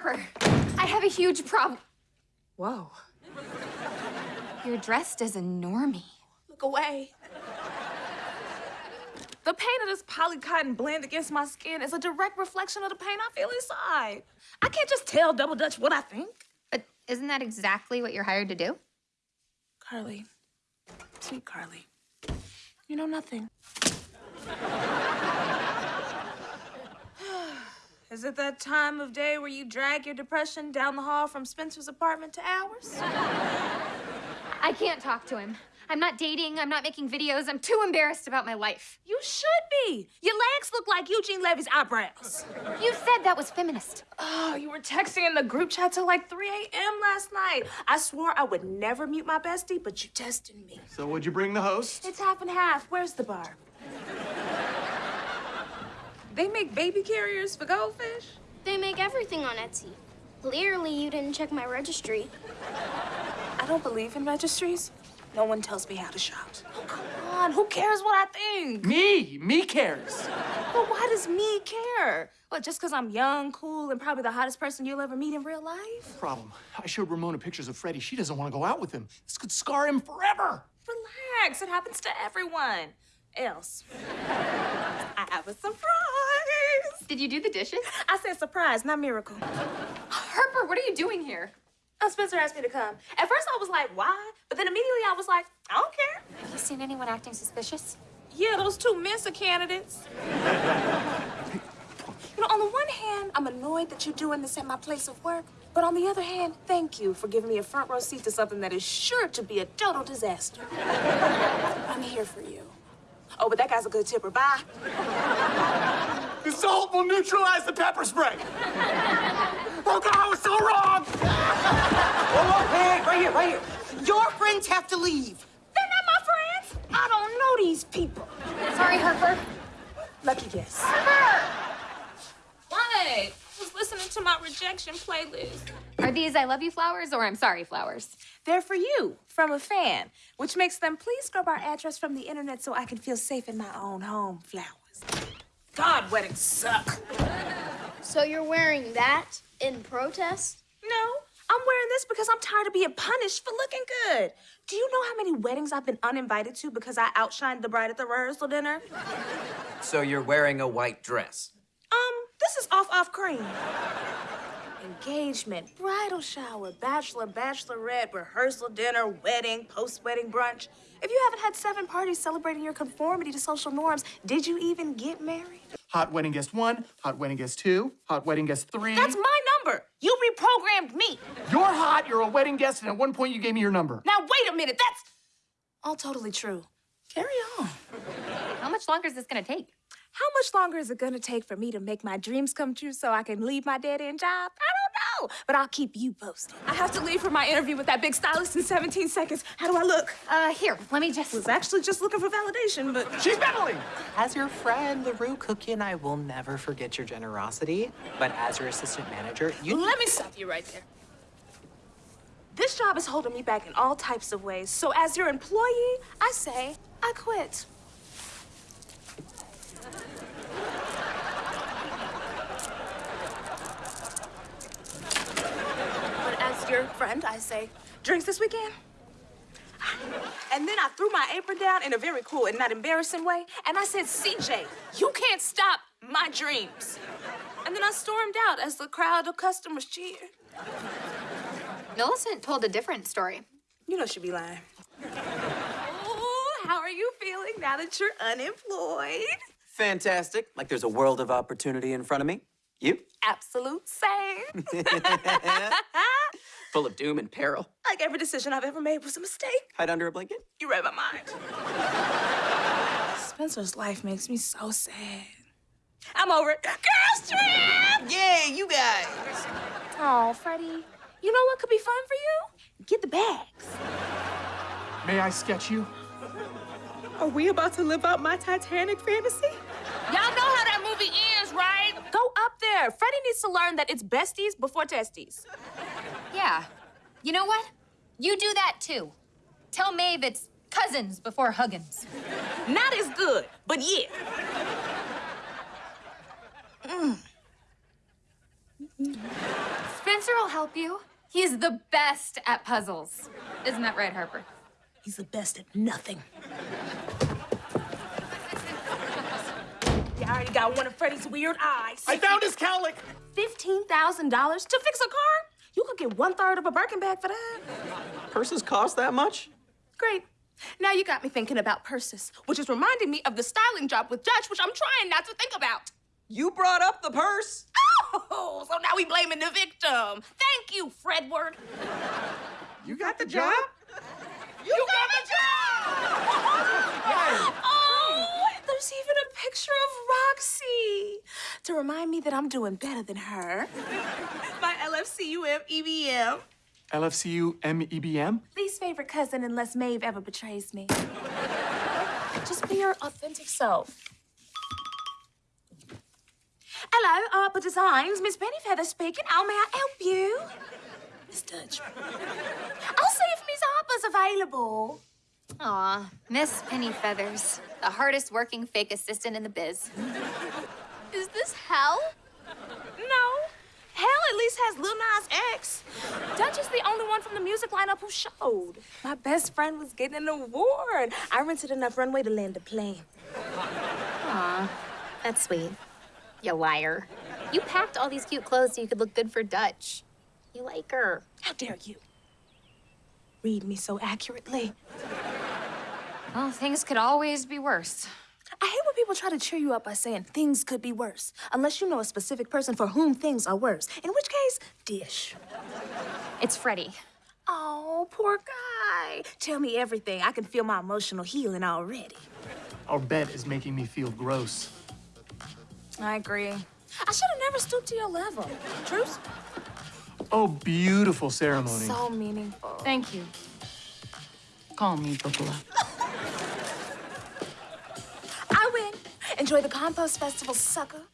Harper, I have a huge problem. Whoa. You're dressed as a normie. Look away. The pain of this polycotton blend against my skin is a direct reflection of the pain I feel inside. I can't just tell Double Dutch what I think. But isn't that exactly what you're hired to do? Carly, sweet Carly, you know nothing. Is it that time of day where you drag your depression down the hall from Spencer's apartment to ours? I can't talk to him. I'm not dating, I'm not making videos, I'm too embarrassed about my life. You should be. Your legs look like Eugene Levy's eyebrows. You said that was feminist. Oh, you were texting in the group chat till like 3 a.m. last night. I swore I would never mute my bestie, but you tested me. So would you bring the host? It's half and half. Where's the bar? They make baby carriers for goldfish? They make everything on Etsy. Clearly, you didn't check my registry. I don't believe in registries. No one tells me how to shop. Oh, come on. Who cares what I think? Me! Me cares! But why does me care? What, just because I'm young, cool, and probably the hottest person you'll ever meet in real life? Problem. I showed Ramona pictures of Freddie. She doesn't want to go out with him. This could scar him forever. Relax. It happens to everyone. Else. I have a surprise. Did you do the dishes? I said surprise, not miracle. Harper, what are you doing here? Oh, Spencer asked me to come. At first, I was like, why? But then immediately I was like, I don't care. Have you seen anyone acting suspicious? Yeah, those two Mensa candidates. you know, on the one hand, I'm annoyed that you're doing this at my place of work. But on the other hand, thank you for giving me a front row seat to something that is sure to be a total disaster. I'm here for you. Oh, but that guy's a good tipper. Bye. The salt will neutralize the pepper spray. Oh, God, I was so wrong! Oh, hey, right here, right here. Your friends have to leave. They're not my friends. I don't know these people. Sorry, Harper. Lucky guess. What? I was listening to my rejection playlist. Are these I love you flowers or I'm sorry flowers? They're for you, from a fan, which makes them please scrub our address from the internet so I can feel safe in my own home. Flowers. God, weddings suck. So you're wearing that in protest? No, I'm wearing this because I'm tired of being punished for looking good. Do you know how many weddings I've been uninvited to because I outshined the bride at the rehearsal dinner? So you're wearing a white dress. Um, this is off off cream. Engagement, bridal shower, bachelor, bachelorette, rehearsal dinner, wedding, post-wedding brunch. If you haven't had seven parties celebrating your conformity to social norms, did you even get married? Hot wedding guest one, hot wedding guest two, hot wedding guest three. That's my number. You reprogrammed me. You're hot, you're a wedding guest, and at one point you gave me your number. Now wait a minute. That's all totally true. Carry on. How much longer is this gonna take? How much longer is it gonna take for me to make my dreams come true so I can leave my dead-end job? I don't know, but I'll keep you posted. I have to leave for my interview with that big stylist in 17 seconds. How do I look? Uh, here, let me just... was actually just looking for validation, but She's Beverly! As your friend, LaRue Cookie and I will never forget your generosity. But as your assistant manager, you let me stop you right there. This job is holding me back in all types of ways. So as your employee, I say I quit. Your friend, I say, drinks this weekend? And then I threw my apron down in a very cool and not embarrassing way, and I said, CJ, you can't stop my dreams. And then I stormed out as the crowd of customers cheered. Millicent told a different story. You know she'd be lying. Oh, how are you feeling now that you're unemployed? Fantastic. Like there's a world of opportunity in front of me. You? Absolute same. Full of doom and peril. like every decision I've ever made was a mistake. Hide under a blanket? You read my mind. Spencer's life makes me so sad. I'm over it. Girls trip! Yay, you guys! Oh, Freddie, you know what could be fun for you? Get the bags. May I sketch you? Are we about to live out my Titanic fantasy? Y'all know how that movie ends, right? Go up there. Freddie needs to learn that it's besties before testes. Yeah. You know what? You do that too. Tell Maeve it's cousins before Huggins. Not as good, but yeah. Mm. Spencer will help you. He's the best at puzzles. Isn't that right, Harper? He's the best at nothing. Yeah, I already got one of Freddie's weird eyes. I found his cowlick. $15,000 to fix a car? You could get one third of a Birkin bag for that. Purses cost that much? Great. Now you got me thinking about purses, which is reminding me of the styling job with Dutch, which I'm trying not to think about. You brought up the purse. Oh, so now we blaming the victim. Thank you, Fredward. You got the job? You got the job! oh, there's even a picture of Roxy to remind me that I'm doing better than her. My LFCUM EBM. LFCU MEBM? Least favorite cousin unless Maeve ever betrays me. Just be your authentic self. Hello, Harper Designs. Miss Pennyfeather speaking. How may I help you? Miss Dutch. I'll see if Miss Harper's available. Aw, Miss Penny Feathers, the hardest working fake assistant in the biz. Is this hell? No. Hell at least has Lil Nas X. Dutch is the only one from the music lineup who showed. My best friend was getting an award. I rented enough runway to land a plane. Aw, that's sweet. You liar. You packed all these cute clothes so you could look good for Dutch. You like her. How dare you? Read me so accurately. Well, things could always be worse. I hate when people try to cheer you up by saying things could be worse, unless you know a specific person for whom things are worse. In which case, dish. It's Freddie. Oh, poor guy. Tell me everything. I can feel my emotional healing already. Our bet is making me feel gross. I agree. I should have never stooped to your level. Truce? Oh, beautiful ceremony. So meaningful. Thank you. Call me Bookola. Enjoy the Compost Festival, sucker.